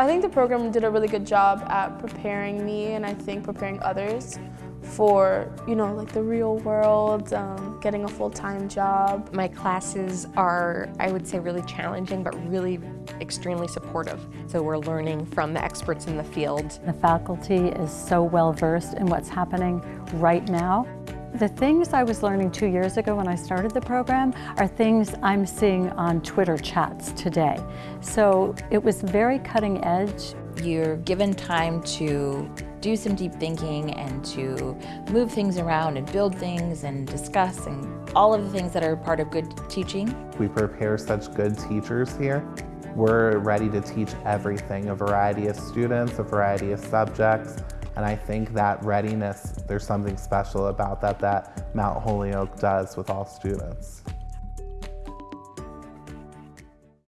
I think the program did a really good job at preparing me and I think preparing others for, you know, like the real world, um, getting a full-time job. My classes are, I would say, really challenging, but really extremely supportive. So we're learning from the experts in the field. The faculty is so well versed in what's happening right now. The things I was learning two years ago when I started the program are things I'm seeing on Twitter chats today. So it was very cutting edge. You're given time to do some deep thinking and to move things around and build things and discuss and all of the things that are part of good teaching. We prepare such good teachers here. We're ready to teach everything, a variety of students, a variety of subjects, and I think that readiness, there's something special about that that Mount Holyoke does with all students.